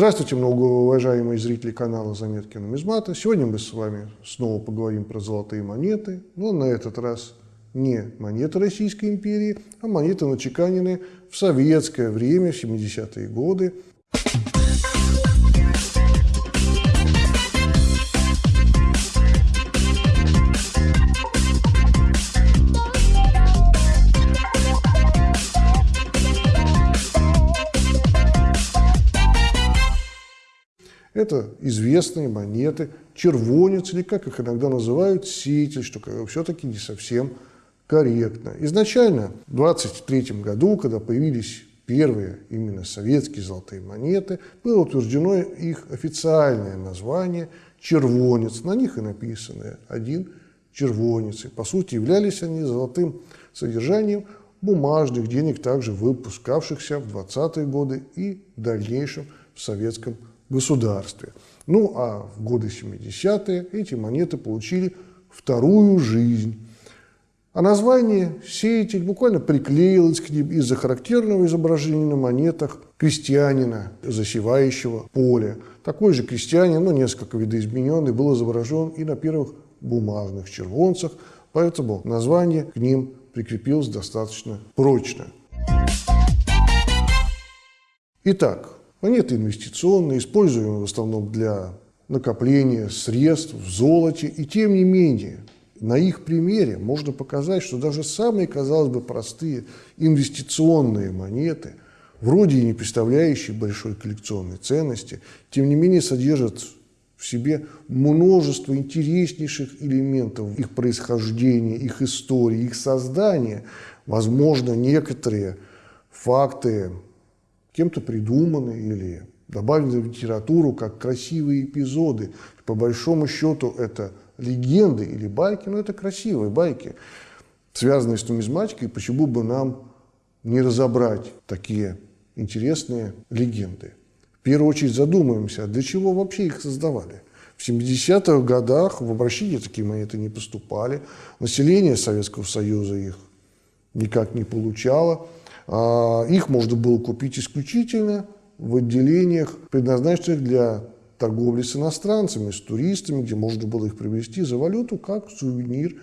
Здравствуйте, многоуважаемые зрители канала «Заметки нумизмата». Сегодня мы с вами снова поговорим про золотые монеты, но на этот раз не монеты Российской империи, а монеты, начеканенные в советское время, в 70-е годы. Это известные монеты, червонец, или как их иногда называют, сеятель, что все-таки не совсем корректно. Изначально, в 23 году, когда появились первые именно советские золотые монеты, было утверждено их официальное название червонец. На них и написано один червонец. И, по сути, являлись они золотым содержанием бумажных денег, также выпускавшихся в 20-е годы и в дальнейшем в Советском государстве. Ну а в годы 70-е эти монеты получили вторую жизнь. А название «сеятель» буквально приклеилось к ним из-за характерного изображения на монетах крестьянина, засевающего поле. Такой же крестьянин, но несколько видоизмененный, был изображен и на первых бумажных червонцах, поэтому название к ним прикрепилось достаточно прочно. Итак, Монеты инвестиционные, используемые в основном для накопления средств в золоте. И тем не менее, на их примере можно показать, что даже самые, казалось бы, простые инвестиционные монеты, вроде и не представляющие большой коллекционной ценности, тем не менее содержат в себе множество интереснейших элементов их происхождения, их истории, их создания. Возможно, некоторые факты кем-то придуманы или добавлены в литературу как красивые эпизоды. По большому счету это легенды или байки, но это красивые байки, связанные с нумизматикой. Почему бы нам не разобрать такие интересные легенды? В первую очередь задумаемся, для чего вообще их создавали. В 70-х годах в обращение такие монеты не поступали, население Советского Союза их никак не получало – а, их можно было купить исключительно в отделениях, предназначенных для торговли с иностранцами, с туристами, где можно было их привезти за валюту как сувенир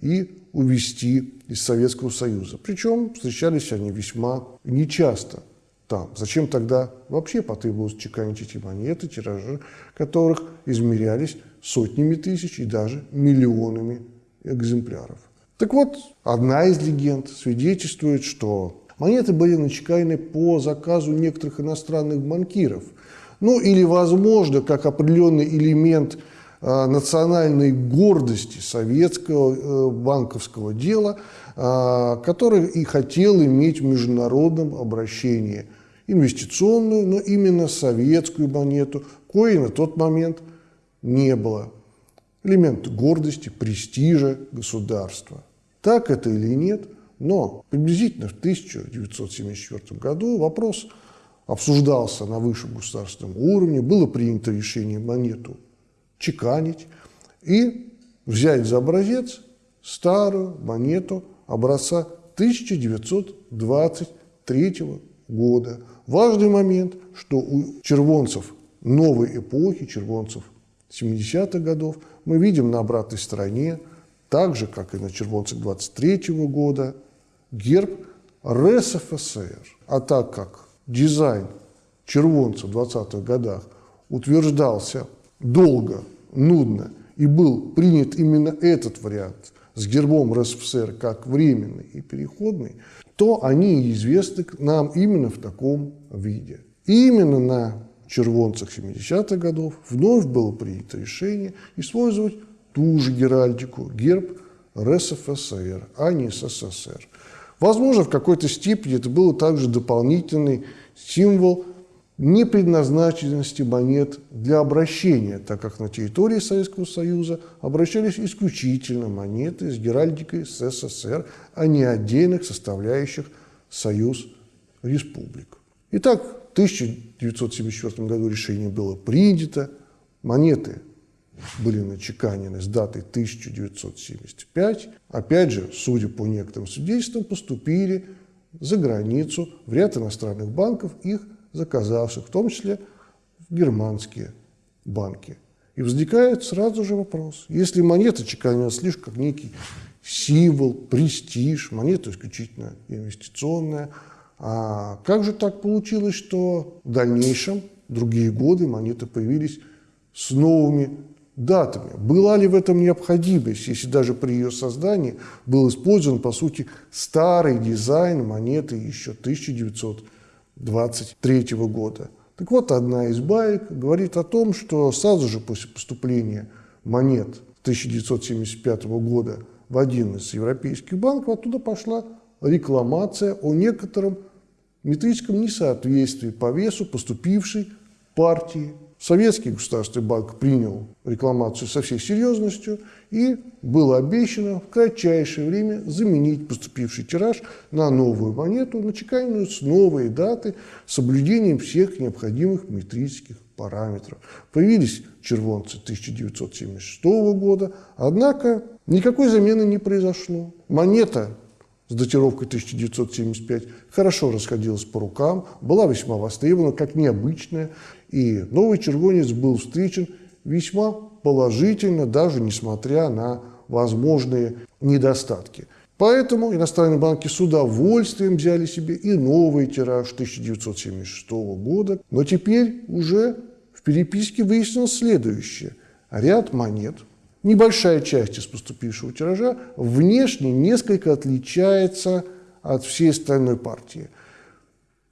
и увезти из Советского Союза. Причем встречались они весьма нечасто там. Зачем тогда вообще потребовалось чеканить эти монеты, тиражи которых измерялись сотнями тысяч и даже миллионами экземпляров. Так вот, одна из легенд свидетельствует, что Монеты были начеканены по заказу некоторых иностранных банкиров. Ну или, возможно, как определенный элемент э, национальной гордости советского э, банковского дела, э, который и хотел иметь в международном обращении инвестиционную, но именно советскую монету, кое на тот момент не было. Элемент гордости, престижа государства. Так это или нет – но приблизительно в 1974 году вопрос обсуждался на высшем государственном уровне, было принято решение монету чеканить и взять за образец старую монету образца 1923 года. Важный момент, что у червонцев новой эпохи, червонцев 70-х годов, мы видим на обратной стороне, так же, как и на червонцах 23 года, герб РСФСР. А так как дизайн червонца в 20-х годах утверждался долго, нудно, и был принят именно этот вариант с гербом РСФСР как временный и переходный, то они известны нам именно в таком виде. И именно на червонцах 70-х годов вновь было принято решение использовать ту же геральдику, герб РСФСР, а не СССР. Возможно, в какой-то степени это был также дополнительный символ непредназначенности монет для обращения, так как на территории Советского Союза обращались исключительно монеты с геральдикой СССР, а не отдельных составляющих Союз Республик. Итак, в 1974 году решение было принято, монеты были начеканены с датой 1975, опять же, судя по некоторым свидетельствам, поступили за границу в ряд иностранных банков, их заказавших, в том числе германские банки. И возникает сразу же вопрос. Если монета чеканилась лишь как некий символ, престиж, монета исключительно инвестиционная, а как же так получилось, что в дальнейшем, другие годы, монеты появились с новыми датами? Была ли в этом необходимость, если даже при ее создании был использован, по сути, старый дизайн монеты еще 1923 года? Так вот, одна из баек говорит о том, что сразу же после поступления монет 1975 года в один из европейских банков оттуда пошла рекламация о некотором метрическом несоответствии по весу поступившей партии Советский государственный банк принял рекламацию со всей серьезностью и было обещано в кратчайшее время заменить поступивший тираж на новую монету, начеканенную с новой даты, с соблюдением всех необходимых метрических параметров. Появились червонцы 1976 года, однако никакой замены не произошло. Монета с датировкой 1975 хорошо расходилась по рукам, была весьма востребована, как необычная, и новый червонец был встречен весьма положительно, даже несмотря на возможные недостатки. Поэтому иностранные банки с удовольствием взяли себе и новый тираж 1976 года. Но теперь уже в переписке выяснилось следующее. Ряд монет, небольшая часть из поступившего тиража, внешне несколько отличается от всей остальной партии –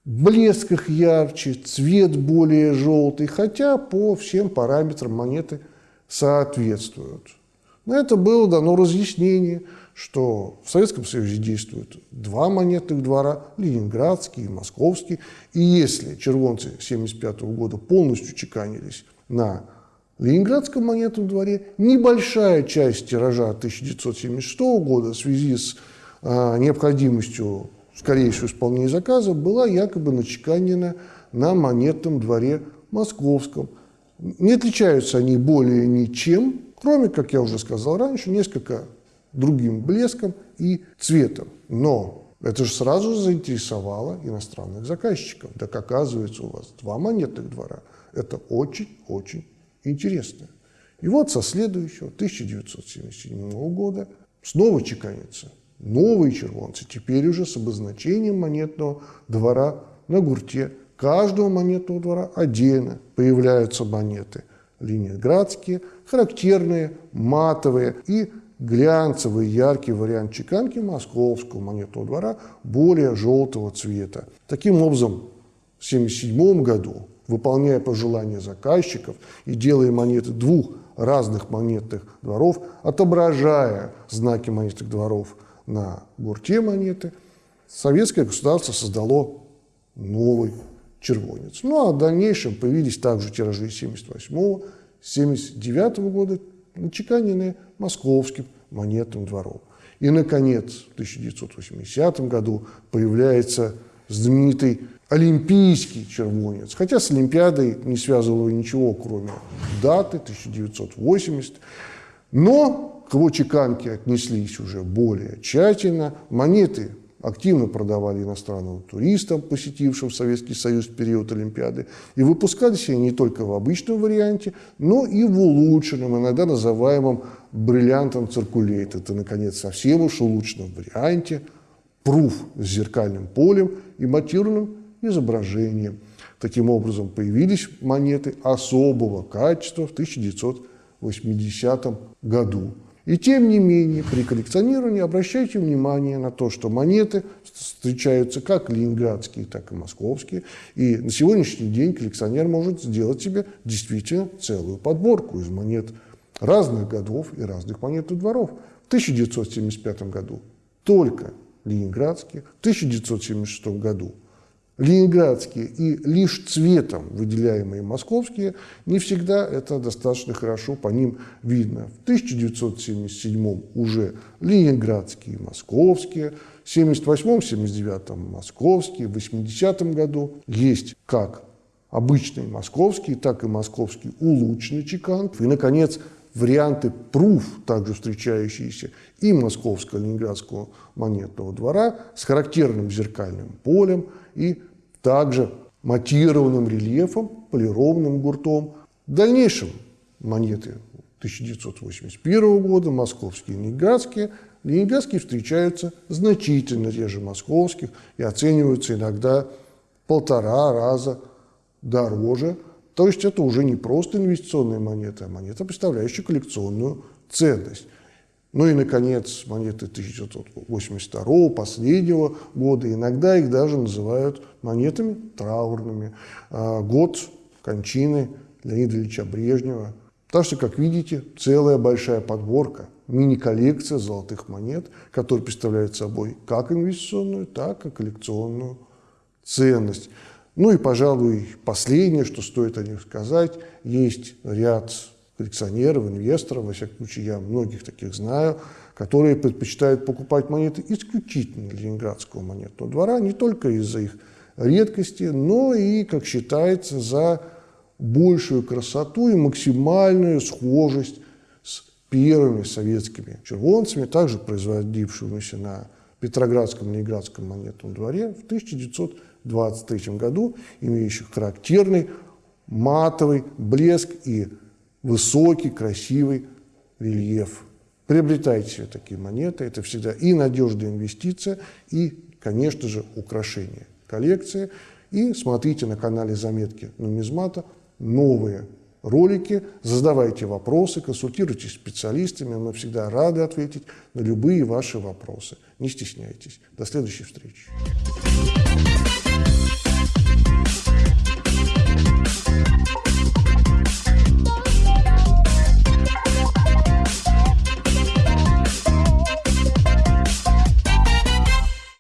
блеск их ярче, цвет более желтый, хотя по всем параметрам монеты соответствуют. На это было дано разъяснение, что в Советском Союзе действуют два монетных двора, ленинградский и московский, и если червонцы 1975 года полностью чеканились на Ленинградском монетном дворе, небольшая часть тиража 1976 года в связи с а, необходимостью скорейшего исполнения заказа была якобы начеканена на монетном дворе московском. Не отличаются они более ничем, кроме, как я уже сказал раньше, несколько другим блеском и цветом. Но это же сразу же заинтересовало иностранных заказчиков. Так оказывается, у вас два монетных двора. Это очень-очень интересно. И вот со следующего, 1977 года, снова чеканится новые червонцы, теперь уже с обозначением монетного двора на гурте. Каждого монетного двора отдельно появляются монеты. Ленинградские, характерные, матовые и глянцевый яркий вариант чеканки московского монетного двора более желтого цвета. Таким образом, в 1977 году, выполняя пожелания заказчиков и делая монеты двух разных монетных дворов, отображая знаки монетных дворов на гурте монеты, советское государство создало новый червонец. Ну а в дальнейшем появились также тиражи 78 79 года, начеканенные московским монетным двором. И, наконец, в 1980 году появляется знаменитый олимпийский червонец, хотя с Олимпиадой не связывало ничего, кроме даты 1980. Но к его чеканке отнеслись уже более тщательно. Монеты активно продавали иностранным туристам, посетившим Советский Союз в период Олимпиады. И выпускались они не только в обычном варианте, но и в улучшенном, иногда называемом бриллиантом циркулейт. Это, наконец, совсем уж улучшенном варианте, пруф с зеркальным полем и матированным изображением. Таким образом, появились монеты особого качества в 1980 году. И тем не менее, при коллекционировании обращайте внимание на то, что монеты встречаются как ленинградские, так и московские. И на сегодняшний день коллекционер может сделать себе действительно целую подборку из монет разных годов и разных монетных дворов. В 1975 году только ленинградские, в 1976 году ленинградские и лишь цветом выделяемые московские, не всегда это достаточно хорошо по ним видно. В 1977 уже ленинградские и московские, в 1978-1979 московские, в 80 году есть как обычный московский, так и московский улучшенный чекант. И, наконец, варианты пруф, также встречающиеся и московского ленинградского монетного двора с характерным зеркальным полем и также матированным рельефом, полированным гуртом. В дальнейшем монеты 1981 года, московские и ленинградские, ленинградские встречаются значительно реже московских и оцениваются иногда полтора раза дороже. То есть это уже не просто инвестиционная монета, а монета, представляющая коллекционную ценность. Ну и, наконец, монеты 1982 последнего года. Иногда их даже называют монетами траурными. А, год кончины Леонида Ильича Брежнева. Так что, как видите, целая большая подборка, мини-коллекция золотых монет, которая представляет собой как инвестиционную, так и коллекционную ценность. Ну и, пожалуй, последнее, что стоит о них сказать, есть ряд коллекционеров, инвесторов, во всяком случае, я многих таких знаю, которые предпочитают покупать монеты исключительно ленинградского монетного двора, не только из-за их редкости, но и, как считается, за большую красоту и максимальную схожесть с первыми советскими червонцами, также производившимися на Петроградском Ленинградском монетном дворе в 1923 году, имеющих характерный матовый блеск и высокий, красивый рельеф. Приобретайте себе такие монеты, это всегда и надежная инвестиция, и, конечно же, украшение коллекции. И смотрите на канале «Заметки нумизмата» новые ролики, задавайте вопросы, консультируйтесь с специалистами, мы всегда рады ответить на любые ваши вопросы. Не стесняйтесь. До следующей встречи.